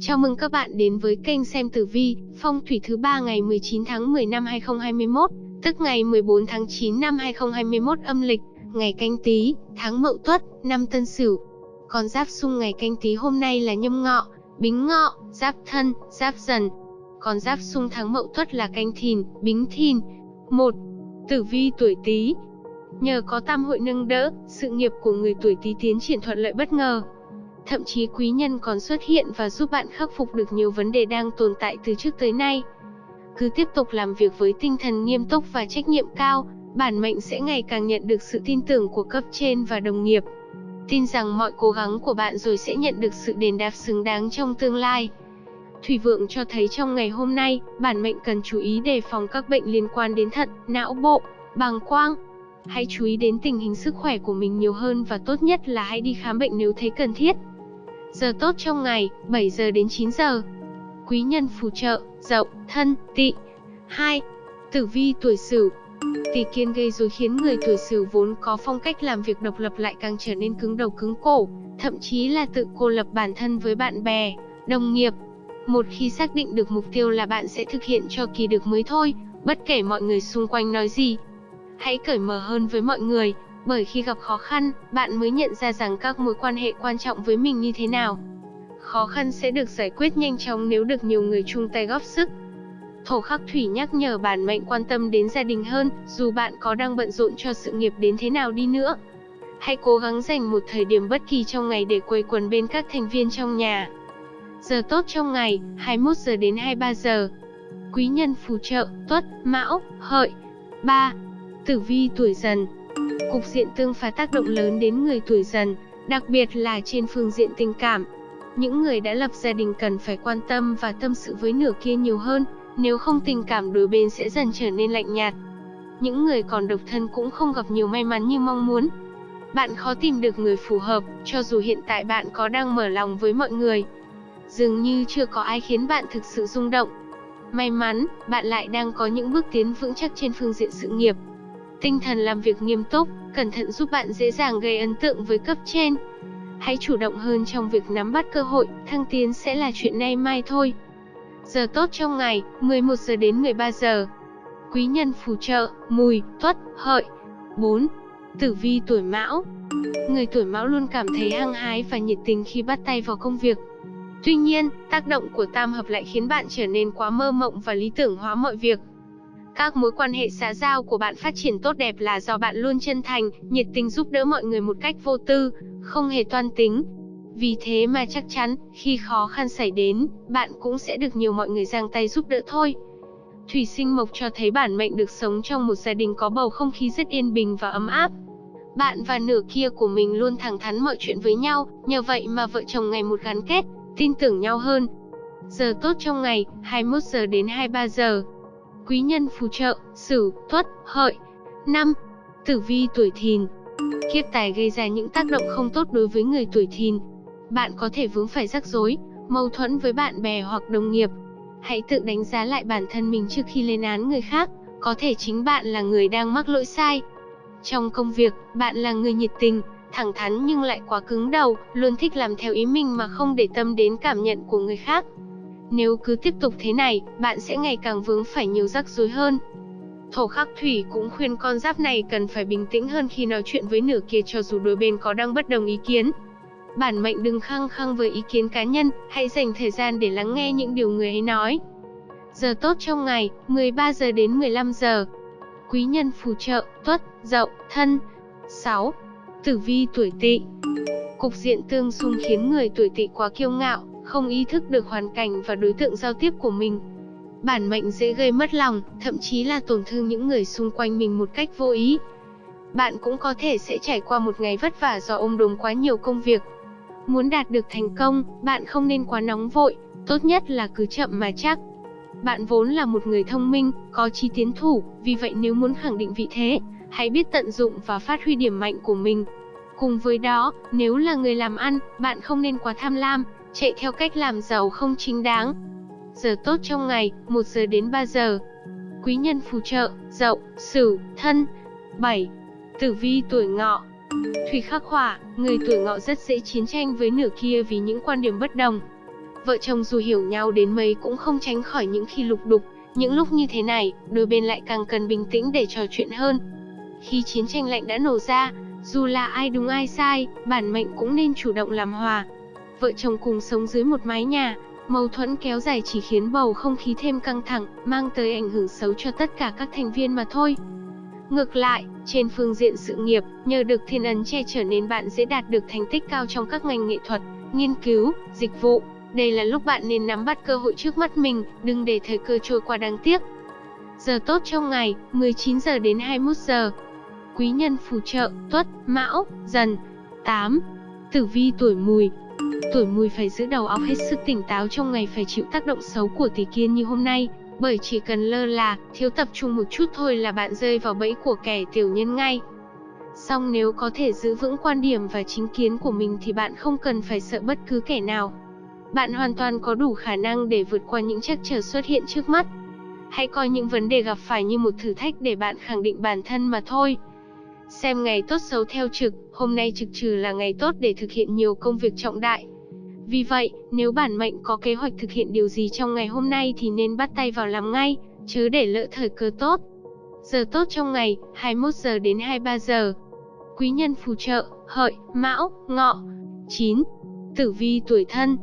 Chào mừng các bạn đến với kênh xem tử vi, phong thủy thứ ba ngày 19 tháng 10 năm 2021, tức ngày 14 tháng 9 năm 2021 âm lịch, ngày canh tí, tháng mậu tuất, năm tân sửu. Con giáp xung ngày canh tí hôm nay là nhâm ngọ, bính ngọ, giáp thân, giáp dần. Con giáp xung tháng mậu tuất là canh thìn, bính thìn. 1. Tử vi tuổi Tý. Nhờ có tam hội nâng đỡ, sự nghiệp của người tuổi Tý tiến triển thuận lợi bất ngờ. Thậm chí quý nhân còn xuất hiện và giúp bạn khắc phục được nhiều vấn đề đang tồn tại từ trước tới nay. Cứ tiếp tục làm việc với tinh thần nghiêm túc và trách nhiệm cao, bản mệnh sẽ ngày càng nhận được sự tin tưởng của cấp trên và đồng nghiệp. Tin rằng mọi cố gắng của bạn rồi sẽ nhận được sự đền đáp xứng đáng trong tương lai. Thủy vượng cho thấy trong ngày hôm nay, bản mệnh cần chú ý đề phòng các bệnh liên quan đến thận, não bộ, bàng quang. Hãy chú ý đến tình hình sức khỏe của mình nhiều hơn và tốt nhất là hãy đi khám bệnh nếu thấy cần thiết. Giờ tốt trong ngày, 7 giờ đến 9 giờ. Quý nhân phù trợ, dậu, thân, tị. 2. Tử vi tuổi Sửu. Tỷ kiên gây rối khiến người tuổi Sửu vốn có phong cách làm việc độc lập lại càng trở nên cứng đầu cứng cổ, thậm chí là tự cô lập bản thân với bạn bè, đồng nghiệp. Một khi xác định được mục tiêu là bạn sẽ thực hiện cho kỳ được mới thôi, bất kể mọi người xung quanh nói gì. Hãy cởi mở hơn với mọi người, bởi khi gặp khó khăn, bạn mới nhận ra rằng các mối quan hệ quan trọng với mình như thế nào. Khó khăn sẽ được giải quyết nhanh chóng nếu được nhiều người chung tay góp sức. Thổ khắc thủy nhắc nhở bản mệnh quan tâm đến gia đình hơn, dù bạn có đang bận rộn cho sự nghiệp đến thế nào đi nữa. Hãy cố gắng dành một thời điểm bất kỳ trong ngày để quây quần bên các thành viên trong nhà. Giờ tốt trong ngày, 21 giờ đến 23 giờ. Quý nhân phù trợ, tuất, mão, hợi. 3. Tử vi tuổi dần, Cục diện tương phá tác động lớn đến người tuổi dần, đặc biệt là trên phương diện tình cảm. Những người đã lập gia đình cần phải quan tâm và tâm sự với nửa kia nhiều hơn, nếu không tình cảm đôi bên sẽ dần trở nên lạnh nhạt. Những người còn độc thân cũng không gặp nhiều may mắn như mong muốn. Bạn khó tìm được người phù hợp, cho dù hiện tại bạn có đang mở lòng với mọi người. Dường như chưa có ai khiến bạn thực sự rung động. May mắn, bạn lại đang có những bước tiến vững chắc trên phương diện sự nghiệp, Tinh thần làm việc nghiêm túc, cẩn thận giúp bạn dễ dàng gây ấn tượng với cấp trên. Hãy chủ động hơn trong việc nắm bắt cơ hội, thăng tiến sẽ là chuyện nay mai thôi. Giờ tốt trong ngày, 11 giờ đến 13 giờ. Quý nhân phù trợ, mùi, tuất, hợi. 4. Tử vi tuổi mão Người tuổi mão luôn cảm thấy hăng hái và nhiệt tình khi bắt tay vào công việc. Tuy nhiên, tác động của tam hợp lại khiến bạn trở nên quá mơ mộng và lý tưởng hóa mọi việc. Các mối quan hệ xã giao của bạn phát triển tốt đẹp là do bạn luôn chân thành, nhiệt tình giúp đỡ mọi người một cách vô tư, không hề toan tính. Vì thế mà chắc chắn, khi khó khăn xảy đến, bạn cũng sẽ được nhiều mọi người giang tay giúp đỡ thôi. Thủy sinh mộc cho thấy bản mệnh được sống trong một gia đình có bầu không khí rất yên bình và ấm áp. Bạn và nửa kia của mình luôn thẳng thắn mọi chuyện với nhau, nhờ vậy mà vợ chồng ngày một gắn kết, tin tưởng nhau hơn. Giờ tốt trong ngày, 21 giờ đến 23 giờ quý nhân phù trợ, Sửu, Tuất, Hợi. 5. Tử vi tuổi Thìn. Kiếp tài gây ra những tác động không tốt đối với người tuổi Thìn. Bạn có thể vướng phải rắc rối, mâu thuẫn với bạn bè hoặc đồng nghiệp. Hãy tự đánh giá lại bản thân mình trước khi lên án người khác, có thể chính bạn là người đang mắc lỗi sai. Trong công việc, bạn là người nhiệt tình, thẳng thắn nhưng lại quá cứng đầu, luôn thích làm theo ý mình mà không để tâm đến cảm nhận của người khác. Nếu cứ tiếp tục thế này, bạn sẽ ngày càng vướng phải nhiều rắc rối hơn. Thổ khắc thủy cũng khuyên con giáp này cần phải bình tĩnh hơn khi nói chuyện với nửa kia cho dù đôi bên có đang bất đồng ý kiến. Bản mệnh đừng khăng khăng với ý kiến cá nhân, hãy dành thời gian để lắng nghe những điều người ấy nói. Giờ tốt trong ngày, 13 giờ đến 15 giờ. Quý nhân phù trợ, tuất, dậu, thân. 6. Tử vi tuổi tỵ Cục diện tương xung khiến người tuổi tỵ quá kiêu ngạo, không ý thức được hoàn cảnh và đối tượng giao tiếp của mình. Bản mệnh dễ gây mất lòng, thậm chí là tổn thương những người xung quanh mình một cách vô ý. Bạn cũng có thể sẽ trải qua một ngày vất vả do ôm đồm quá nhiều công việc. Muốn đạt được thành công, bạn không nên quá nóng vội, tốt nhất là cứ chậm mà chắc. Bạn vốn là một người thông minh, có trí tiến thủ, vì vậy nếu muốn khẳng định vị thế, hãy biết tận dụng và phát huy điểm mạnh của mình. Cùng với đó, nếu là người làm ăn, bạn không nên quá tham lam, chạy theo cách làm giàu không chính đáng. Giờ tốt trong ngày, 1 giờ đến 3 giờ. Quý nhân phù trợ, dậu, sửu, thân. 7. Tử vi tuổi ngọ Thủy khắc hỏa, người tuổi ngọ rất dễ chiến tranh với nửa kia vì những quan điểm bất đồng. vợ chồng dù hiểu nhau đến mấy cũng không tránh khỏi những khi lục đục, những lúc như thế này, đôi bên lại càng cần bình tĩnh để trò chuyện hơn. Khi chiến tranh lạnh đã nổ ra, dù là ai đúng ai sai, bản mệnh cũng nên chủ động làm hòa. Vợ chồng cùng sống dưới một mái nhà, mâu thuẫn kéo dài chỉ khiến bầu không khí thêm căng thẳng, mang tới ảnh hưởng xấu cho tất cả các thành viên mà thôi. Ngược lại, trên phương diện sự nghiệp, nhờ được thiên ấn che chở nên bạn dễ đạt được thành tích cao trong các ngành nghệ thuật, nghiên cứu, dịch vụ. Đây là lúc bạn nên nắm bắt cơ hội trước mắt mình, đừng để thời cơ trôi qua đáng tiếc. Giờ tốt trong ngày, 19 giờ đến 21 giờ. Quý nhân phù trợ, Tuất, Mão, Dần. 8. Tử vi tuổi Mùi. Tuổi Mùi phải giữ đầu óc hết sức tỉnh táo trong ngày phải chịu tác động xấu của tỷ kiên như hôm nay, bởi chỉ cần lơ là, thiếu tập trung một chút thôi là bạn rơi vào bẫy của kẻ tiểu nhân ngay. Song nếu có thể giữ vững quan điểm và chính kiến của mình thì bạn không cần phải sợ bất cứ kẻ nào. Bạn hoàn toàn có đủ khả năng để vượt qua những trắc trở xuất hiện trước mắt. Hãy coi những vấn đề gặp phải như một thử thách để bạn khẳng định bản thân mà thôi. Xem ngày tốt xấu theo trực, hôm nay trực trừ là ngày tốt để thực hiện nhiều công việc trọng đại. Vì vậy, nếu bản mệnh có kế hoạch thực hiện điều gì trong ngày hôm nay thì nên bắt tay vào làm ngay, chứ để lỡ thời cơ tốt. Giờ tốt trong ngày, 21 giờ đến 23 giờ. Quý nhân phù trợ, hợi, mão, ngọ. 9. Tử vi tuổi thân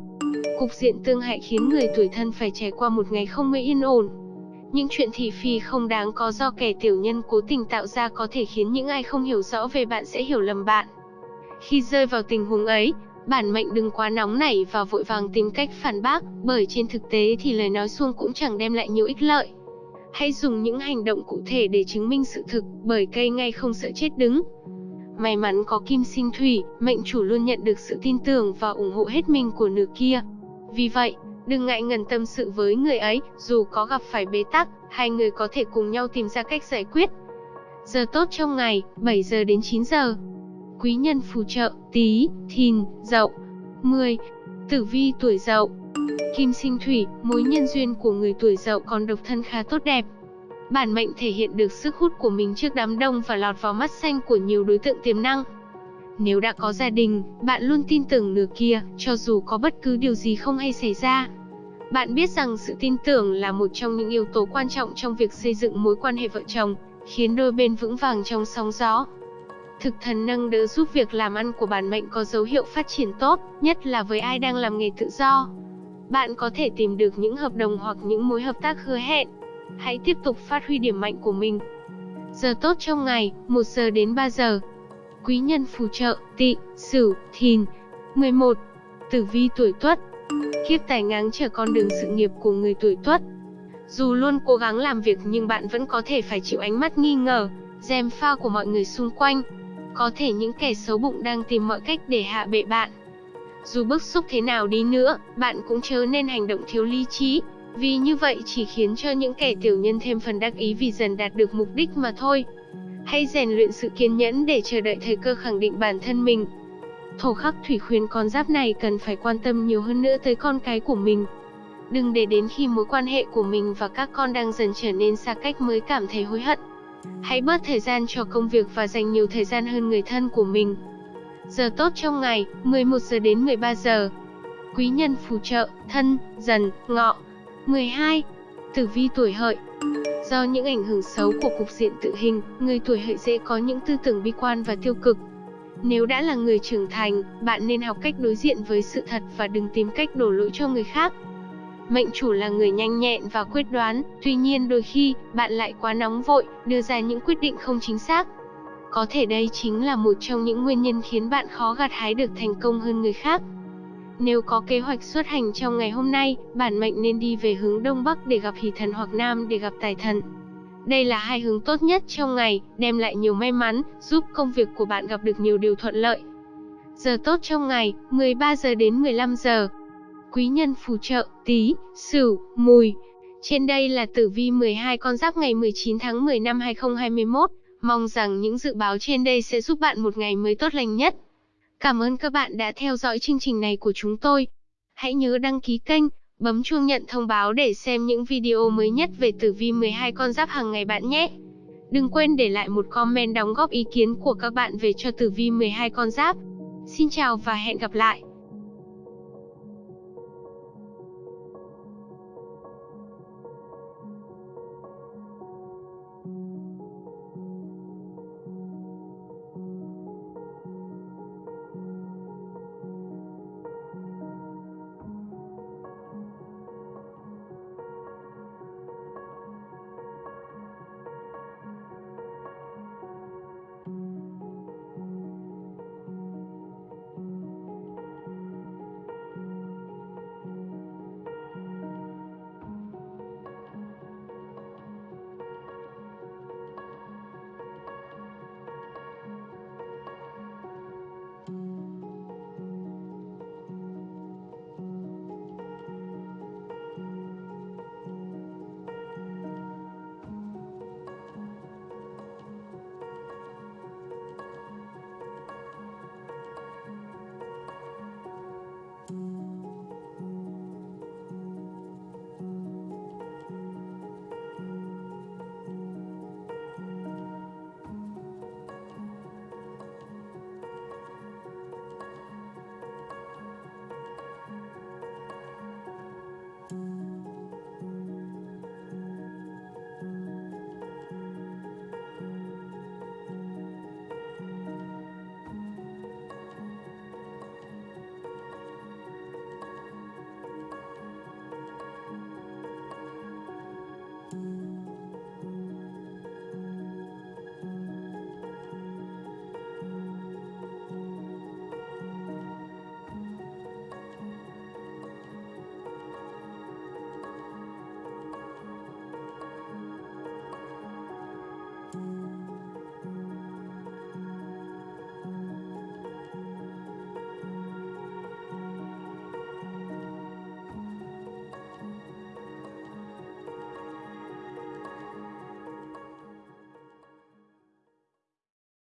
Cục diện tương hại khiến người tuổi thân phải trải qua một ngày không mấy yên ổn. Những chuyện thị phi không đáng có do kẻ tiểu nhân cố tình tạo ra có thể khiến những ai không hiểu rõ về bạn sẽ hiểu lầm bạn. Khi rơi vào tình huống ấy, bản mệnh đừng quá nóng nảy và vội vàng tìm cách phản bác, bởi trên thực tế thì lời nói suông cũng chẳng đem lại nhiều ích lợi. Hãy dùng những hành động cụ thể để chứng minh sự thực, bởi cây ngay không sợ chết đứng. May mắn có kim sinh thủy, mệnh chủ luôn nhận được sự tin tưởng và ủng hộ hết mình của nửa kia. Vì vậy, đừng ngại ngần tâm sự với người ấy, dù có gặp phải bế tắc, hai người có thể cùng nhau tìm ra cách giải quyết. Giờ tốt trong ngày, 7 giờ đến 9 giờ quý nhân phù trợ, tí, thìn, dậu. 10. Tử vi tuổi dậu Kim sinh thủy, mối nhân duyên của người tuổi dậu còn độc thân khá tốt đẹp. Bản mệnh thể hiện được sức hút của mình trước đám đông và lọt vào mắt xanh của nhiều đối tượng tiềm năng. Nếu đã có gia đình, bạn luôn tin tưởng nửa kia, cho dù có bất cứ điều gì không hay xảy ra. Bạn biết rằng sự tin tưởng là một trong những yếu tố quan trọng trong việc xây dựng mối quan hệ vợ chồng, khiến đôi bên vững vàng trong sóng gió. Thực thần nâng đỡ giúp việc làm ăn của bản mệnh có dấu hiệu phát triển tốt, nhất là với ai đang làm nghề tự do. Bạn có thể tìm được những hợp đồng hoặc những mối hợp tác hứa hẹn. Hãy tiếp tục phát huy điểm mạnh của mình. Giờ tốt trong ngày, 1 giờ đến 3 giờ. Quý nhân phù trợ, tị, sửu, thìn. 11. Tử vi tuổi tuất Kiếp tài ngáng trở con đường sự nghiệp của người tuổi tuất. Dù luôn cố gắng làm việc nhưng bạn vẫn có thể phải chịu ánh mắt nghi ngờ, dèm pha của mọi người xung quanh. Có thể những kẻ xấu bụng đang tìm mọi cách để hạ bệ bạn. Dù bức xúc thế nào đi nữa, bạn cũng chớ nên hành động thiếu lý trí, vì như vậy chỉ khiến cho những kẻ tiểu nhân thêm phần đắc ý vì dần đạt được mục đích mà thôi. Hãy rèn luyện sự kiên nhẫn để chờ đợi thời cơ khẳng định bản thân mình. Thổ khắc thủy khuyên con giáp này cần phải quan tâm nhiều hơn nữa tới con cái của mình. Đừng để đến khi mối quan hệ của mình và các con đang dần trở nên xa cách mới cảm thấy hối hận. Hãy bớt thời gian cho công việc và dành nhiều thời gian hơn người thân của mình. Giờ tốt trong ngày, 11 giờ đến 13 giờ. Quý nhân phù trợ, thân, dần, ngọ. 12. Tử vi tuổi hợi Do những ảnh hưởng xấu của cục diện tự hình, người tuổi hợi dễ có những tư tưởng bi quan và tiêu cực. Nếu đã là người trưởng thành, bạn nên học cách đối diện với sự thật và đừng tìm cách đổ lỗi cho người khác. Mệnh chủ là người nhanh nhẹn và quyết đoán, tuy nhiên đôi khi, bạn lại quá nóng vội, đưa ra những quyết định không chính xác. Có thể đây chính là một trong những nguyên nhân khiến bạn khó gặt hái được thành công hơn người khác. Nếu có kế hoạch xuất hành trong ngày hôm nay, bản mệnh nên đi về hướng Đông Bắc để gặp hỷ thần hoặc Nam để gặp tài thần. Đây là hai hướng tốt nhất trong ngày, đem lại nhiều may mắn, giúp công việc của bạn gặp được nhiều điều thuận lợi. Giờ tốt trong ngày, 13 giờ đến 15 giờ quý nhân phù trợ, tí, sửu, mùi. Trên đây là tử vi 12 con giáp ngày 19 tháng 10 năm 2021. Mong rằng những dự báo trên đây sẽ giúp bạn một ngày mới tốt lành nhất. Cảm ơn các bạn đã theo dõi chương trình này của chúng tôi. Hãy nhớ đăng ký kênh, bấm chuông nhận thông báo để xem những video mới nhất về tử vi 12 con giáp hàng ngày bạn nhé. Đừng quên để lại một comment đóng góp ý kiến của các bạn về cho tử vi 12 con giáp. Xin chào và hẹn gặp lại.